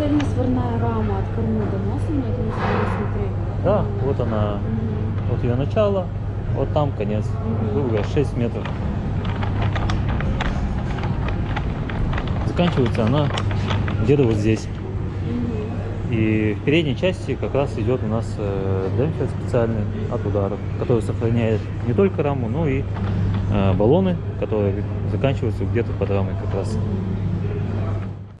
цельносварная рама от кормы до носа, мы это не смотрели. Да, вот она, Мгм. вот ее начало, вот там конец, Мгм. грубо 6 метров. Заканчивается она где-то вот здесь. И в передней части как раз идет у нас э, демпфер специальный от ударов, который сохраняет не только раму, но и э, баллоны, которые заканчиваются где-то под рамой как раз. Мгм.